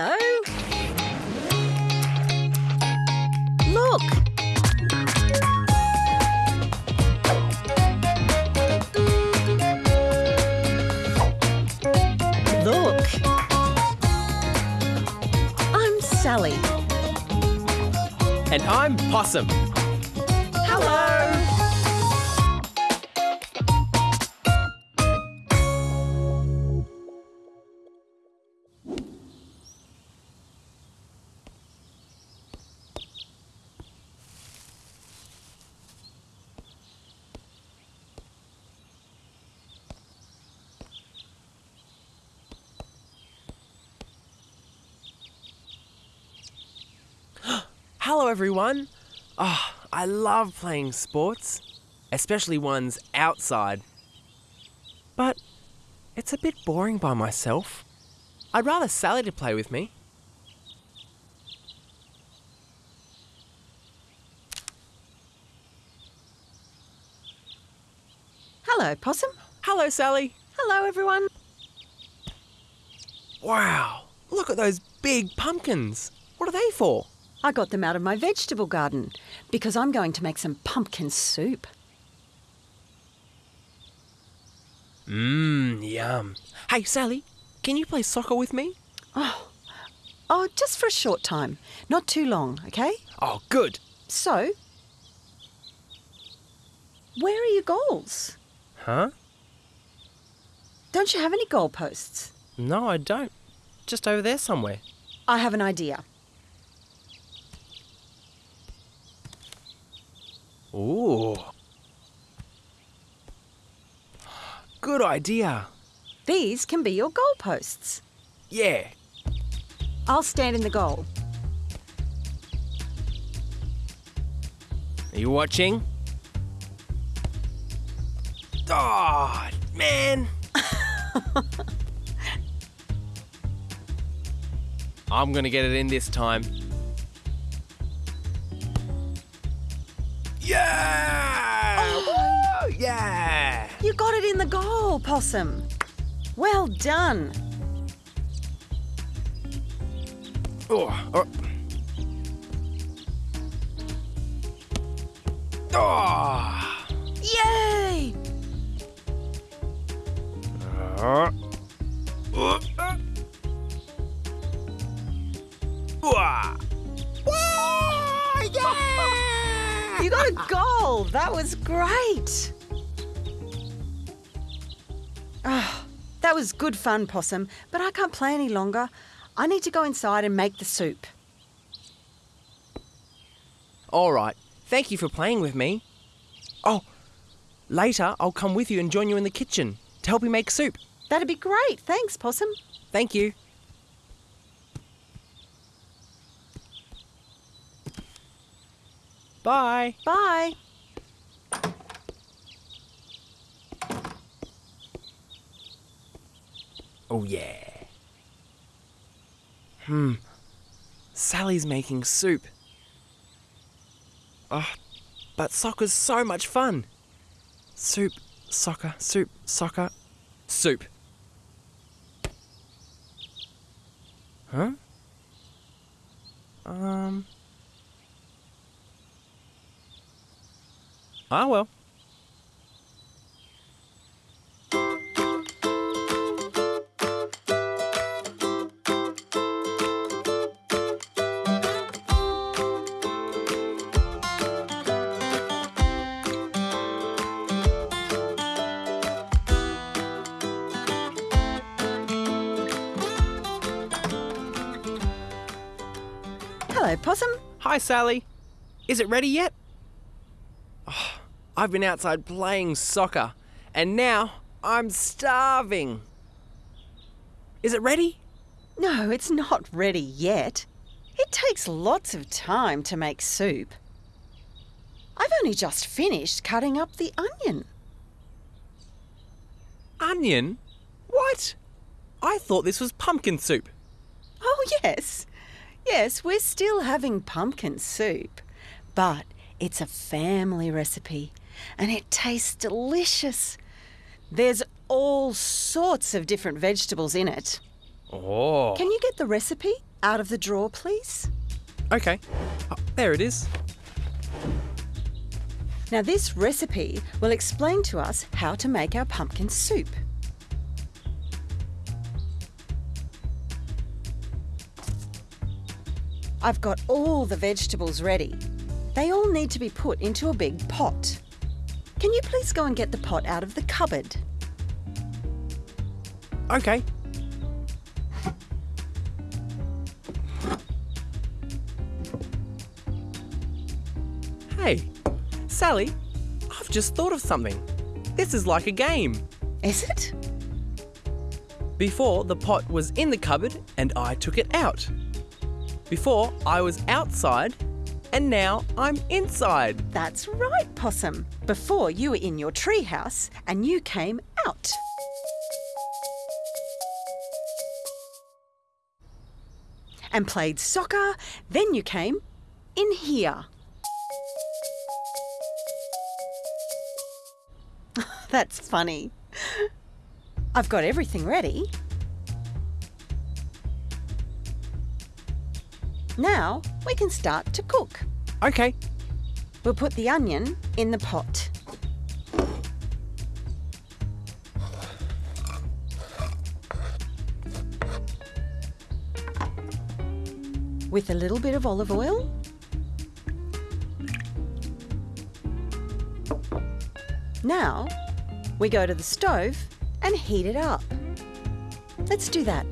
Hello. Look. Look. I'm Sally. And I'm Possum. Hello, everyone. Oh, I love playing sports, especially ones outside. But it's a bit boring by myself. I'd rather Sally to play with me. Hello, Possum. Hello, Sally. Hello, everyone. Wow, look at those big pumpkins. What are they for? I got them out of my vegetable garden because I'm going to make some pumpkin soup. Mmm, yum. Hey, Sally, can you play soccer with me? Oh, oh, just for a short time. Not too long, okay? Oh, good. So, where are your goals? Huh? Don't you have any goalposts? No, I don't. Just over there somewhere. I have an idea. Ooh. Good idea. These can be your goalposts. Yeah. I'll stand in the goal. Are you watching? Oh, man. I'm gonna get it in this time. Yeah! Woo! Yeah! You got it in the goal, Possum. Well done. Oh, oh. Oh. Yay! Uh. Uh. Uh. That was great. Ah, that was good fun, Possum, but I can't play any longer. I need to go inside and make the soup. All right. Thank you for playing with me. Oh, later I'll come with you and join you in the kitchen to help you make soup. That'd be great. Thanks, Possum. Thank you. Bye. Bye. Oh, yeah. Hmm. Sally's making soup. Oh, but soccer's so much fun. Soup, soccer, soup, soccer, soup. Huh? Um. Ah, well. Hello, Possum. Hi, Sally. Is it ready yet? Oh, I've been outside playing soccer, and now I'm starving. Is it ready? No, it's not ready yet. It takes lots of time to make soup. I've only just finished cutting up the onion. Onion? What? I thought this was pumpkin soup. Oh, yes. Yes, we're still having pumpkin soup. But it's a family recipe and it tastes delicious. There's all sorts of different vegetables in it. Oh. Can you get the recipe? out of the drawer, please? Okay. Oh, there it is. Now, this recipe will explain to us how to make our pumpkin soup. I've got all the vegetables ready. They all need to be put into a big pot. Can you please go and get the pot out of the cupboard? Okay. Hey, Sally, I've just thought of something. This is like a game. Is it? Before, the pot was in the cupboard and I took it out. Before, I was outside and now I'm inside. That's right, Possum. Before you were in your treehouse and you came out. And played soccer, then you came in here. That's funny. I've got everything ready. Now we can start to cook. Okay, We'll put the onion in the pot. With a little bit of olive oil. Now we go to the stove and heat it up. Let's do that.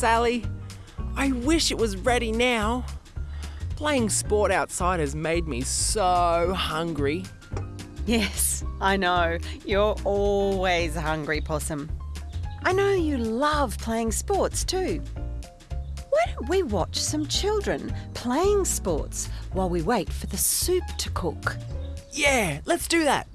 Sally, I wish it was ready now. Playing sport outside has made me so hungry. Yes, I know. You're always hungry, Possum. I know you love playing sports too. Why don't we watch some children playing sports while we wait for the soup to cook? Yeah, let's do that.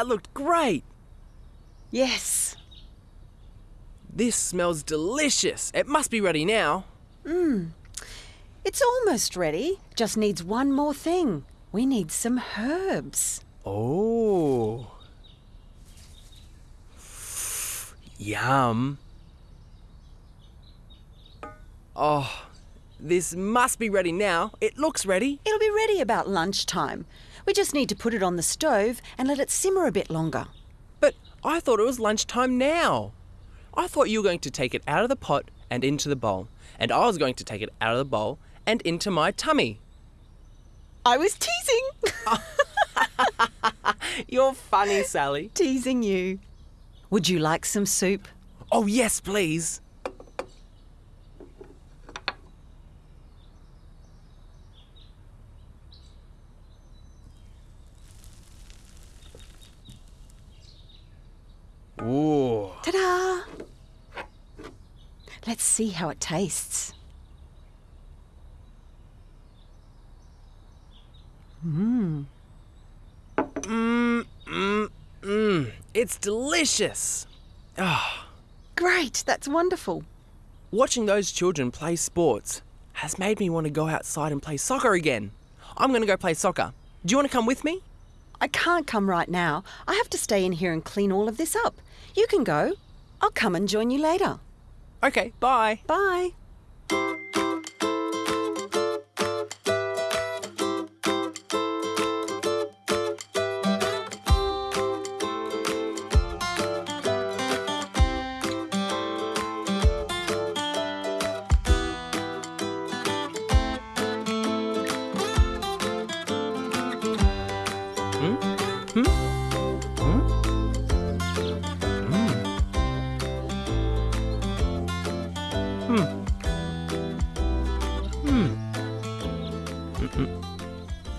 That looked great. Yes. This smells delicious. It must be ready now. Mmm. It's almost ready. Just needs one more thing. We need some herbs. Oh. Yum. Oh, this must be ready now. It looks ready. It'll be ready about lunchtime. We just need to put it on the stove and let it simmer a bit longer. But I thought it was lunchtime now. I thought you were going to take it out of the pot and into the bowl, and I was going to take it out of the bowl and into my tummy. I was teasing. You're funny, Sally. teasing you. Would you like some soup? Oh, yes, please. Ooh. Ta da! Let's see how it tastes. Mmm. Mmm, mmm, mmm. It's delicious. Ah, Great, that's wonderful. watching those children play sports has made me want to go outside and play soccer again. I'm going to go play soccer. Do you want to come with me? I can't come right now. I have to stay in here and clean all of this up. You can go. I'll come and join you later. Okay, bye. Bye.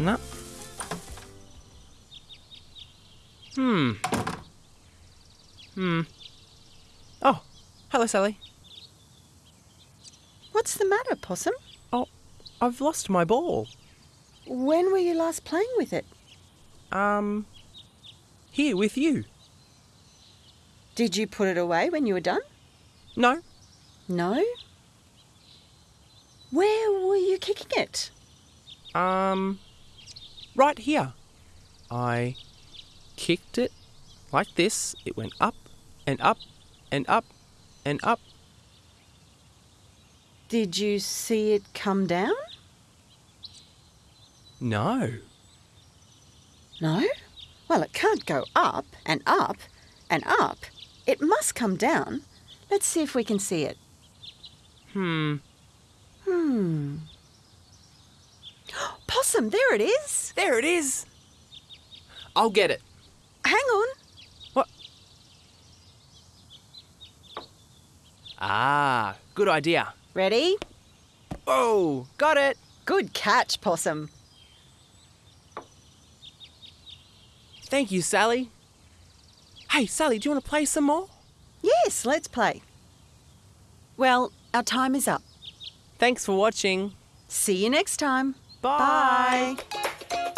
No. Hmm. Hmm. Oh, hello, Sally. What's the matter, Possum? Oh, I've lost my ball. When were you last playing with it? Um, here with you. Did you put it away when you were done? No, No. Where were you kicking it? Um, right here. I kicked it like this. It went up and up and up and up. Did you see it come down? No. No? Well, it can't go up and up and up. It must come down. Let's see if we can see it. Hmm. Hmm. Possum, there it is. There it is. I'll get it. Hang on. What? Ah, good idea. Ready? Oh, got it. Good catch, Possum. Thank you, Sally. Hey, Sally, do you want to play some more? Yes, let's play. Well, our time is up. Thanks for watching. See you next time. Bye. Bye.